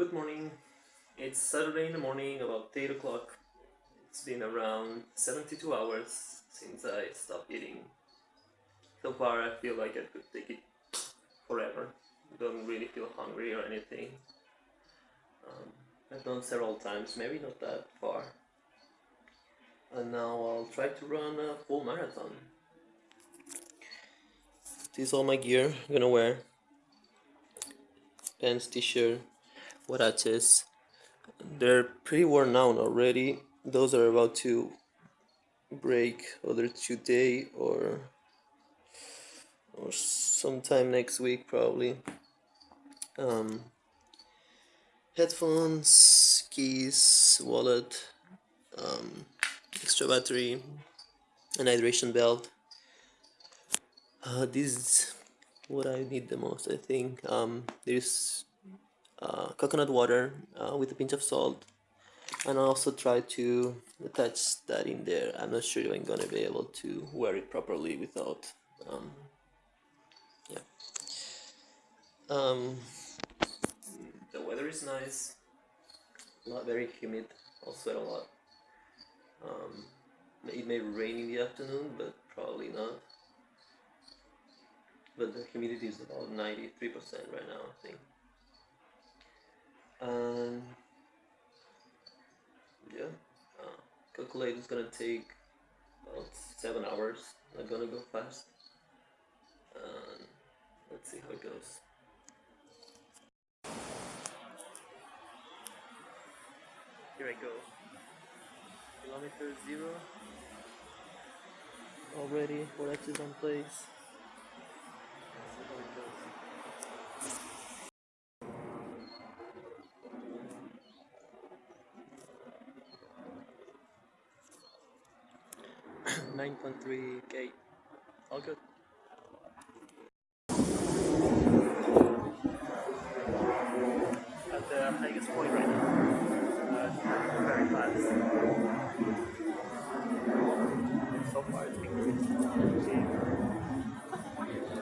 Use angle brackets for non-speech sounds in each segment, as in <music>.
Good morning. It's Saturday in the morning, about 8 o'clock. It's been around 72 hours since I stopped eating. So far, I feel like I could take it forever. Don't really feel hungry or anything. Um, I've done several times, maybe not that far. And now I'll try to run a full marathon. This is all my gear I'm gonna wear. Pants, t-shirt, huaraches. They're pretty worn out already. Those are about to break either today or or sometime next week probably. Um, headphones, keys, wallet, um, extra battery, an hydration belt. Uh, this is what I need the most, I think. Um, there's coconut water uh, with a pinch of salt, and I also try to attach that in there. I'm not sure if I'm gonna be able to wear it properly without. Um, yeah. Um, the weather is nice. Not very humid. I'll sweat a lot. Um, it may rain in the afternoon, but probably not. But the humidity is about 93% right now, I think. And yeah, uh, calculate is gonna take about 7 hours. Not gonna go fast. And let's see how it goes. Here I go. Kilometer zero. Already, Forex is on place. Let's see how it goes. 9.3k. All good. At the highest point right now. Uh, very fast. So far it's been good.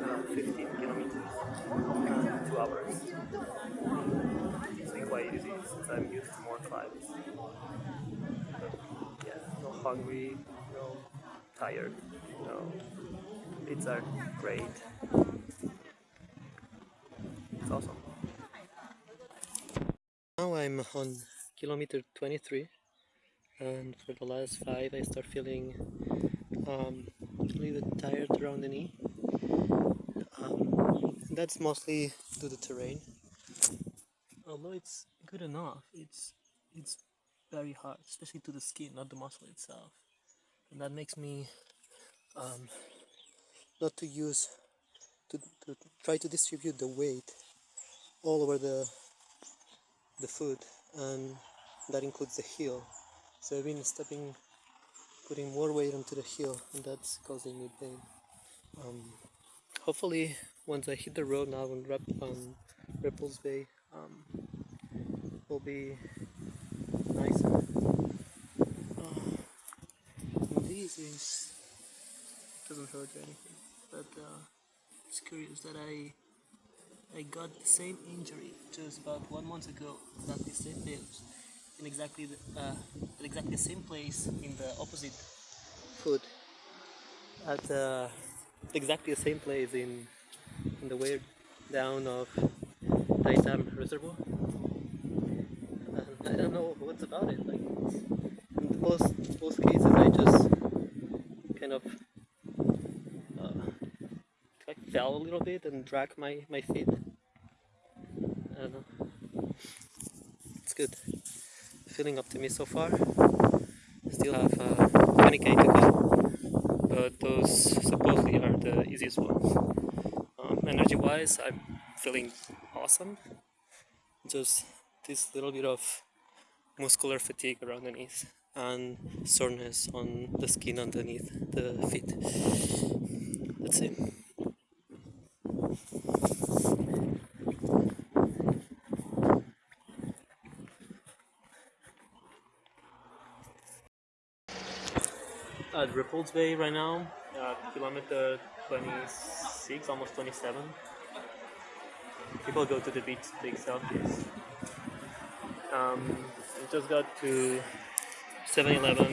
Around 15 kilometers. Uh, two hours. It's been quite easy since I'm used to more climbs. Yeah, no hungry, tired, no. It's are great. It's awesome. Now I'm on kilometer 23 and for the last five I start feeling um, a little bit tired around the knee. Um, that's mostly to the terrain. Although it's good enough, it's it's very hard, especially to the skin, not the muscle itself. And that makes me um, not to use to, to try to distribute the weight all over the the foot and that includes the heel. So I've been stepping putting more weight onto the heel and that's causing me pain. Um, hopefully once I hit the road now on, Rep on Repulse Bay um, will be nicer uh, this is doesn't hurt anything but uh, it's curious that I I got the same injury just about one month ago, exactly the same place, in exactly the, uh, exactly the same place in the opposite foot, at uh, exactly the same place in in the way down of Tai Tam Reservoir. And I don't know what's about it. Like in both both cases, I just kind of like fell a little bit and dragged my, my feet. I don't know. It's good. Feeling up to me so far. Still have uh, 20k to go, but those supposedly are the easiest ones. Um, energy wise, I'm feeling awesome. Just this little bit of muscular fatigue around the knees and soreness on the skin underneath the feet. Let's see. At Repulse Bay right now, uh, kilometer 26, almost 27. People go to the beach to take selfies. Um, just got to 7-Eleven,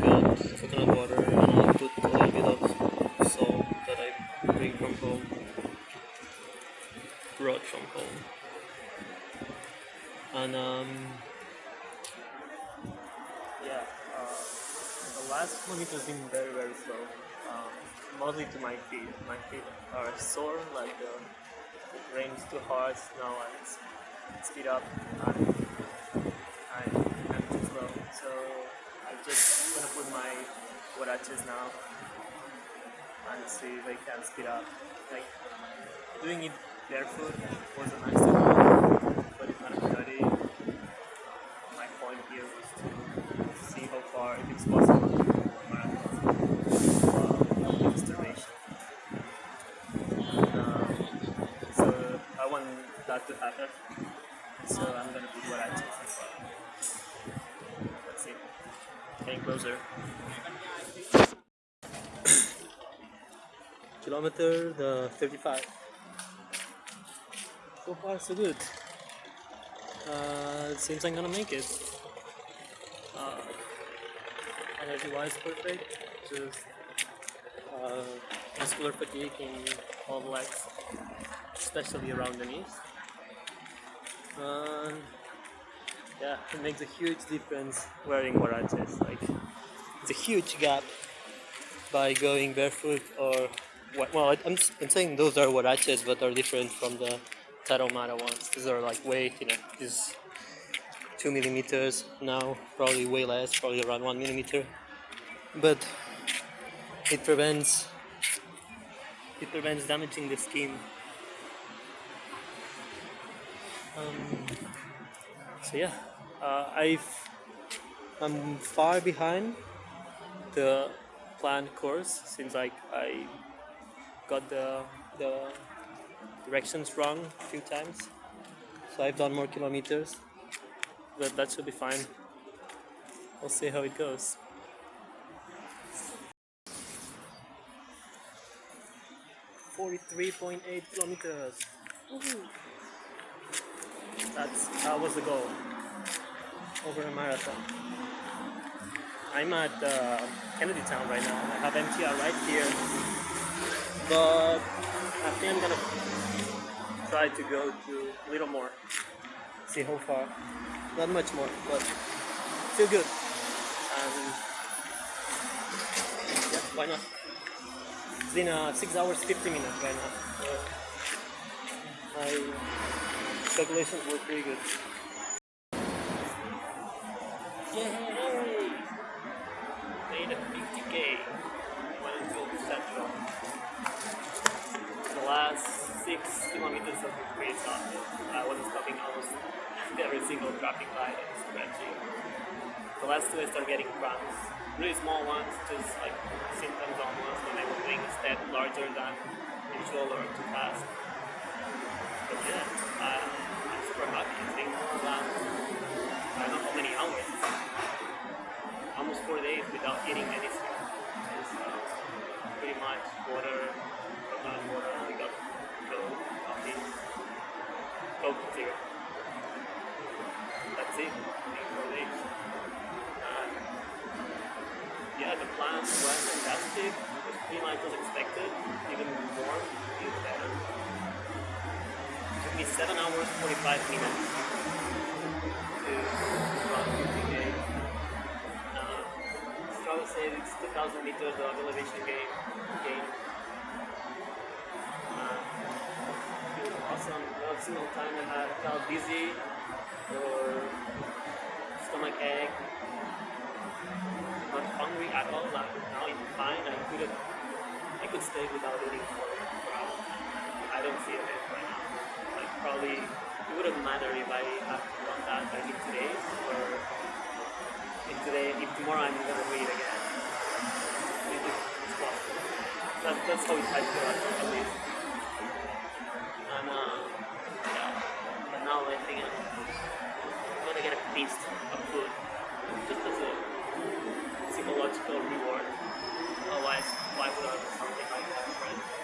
got coconut water, and I put a little bit of salt that I bring from home, brought from home, and um, yeah, uh, the last kilometer has been very very slow, um, mostly to my feet. My feet are sore, like the, the rain is too hard now, and it's speed up. and I'm, I'm. So I'm just gonna put my watches now and see if I can speed up. Like doing it barefoot was a nice thing, but of dirty. My point here was to see how far, if it's possible, to marathon uh. Um, so I want that to happen. So I'm gonna put what I choose. Closer. <coughs> Kilometer the 35. So far so good. Uh, seems I'm gonna make it. Uh, energy wise perfect. Just uh, muscular fatigue in all legs, especially around the knees. Yeah, it makes a huge difference wearing huaraches. Like, it's a huge gap by going barefoot or well, I'm, I'm saying those are huaraches, but are different from the Tarahumara ones. These are like way, you know, these two millimeters now, probably way less, probably around one millimeter. But it prevents it prevents damaging the skin um, so yeah, uh, I've I'm far behind the planned course since like I got the the directions wrong a few times. So I've done more kilometers, but that should be fine. We'll see how it goes. Forty-three point eight kilometers. That's that was the goal over a marathon. I'm at uh, Kennedy Town right now. I have MTR right here, but I think I'm gonna try to go to a little more. See how far. Not much more, but still good. And yeah, why not? It's been uh, six hours, 50 minutes right now. So I calculations were pretty good. Yay! Made a 50k. Went until Central. The last six kilometers of the race I wasn't stopping almost every single traffic light and stretching. The last two I started getting cramps. Really small ones, just like symptoms almost when I was doing a step larger than usual or too fast. But yeah, uh, super happy. It's been last, I don't know how many hours. Almost four days without eating anything. Pretty much water, coconut water, we got Coke, coffee, Coke zero. That's it. Four days. Yeah, the plan was fantastic. It was pretty much as expected, even more, even better It Took me 7 hours 45 minutes 1000 meters of elevation gain. gain. Uh, awesome, not single time I have felt dizzy or stomach ache. Not hungry at all, like now I'm fine, I couldn't, I could stay without eating for, hours. I don't feel it right now. Like probably, it wouldn't matter if I have done that like in today or if today, if tomorrow I'm gonna read again. That, that's how I feel at least. And uh, yeah. But now I think I'm gonna get a feast of food just as a psychological reward. Otherwise, why would I do something like that, right?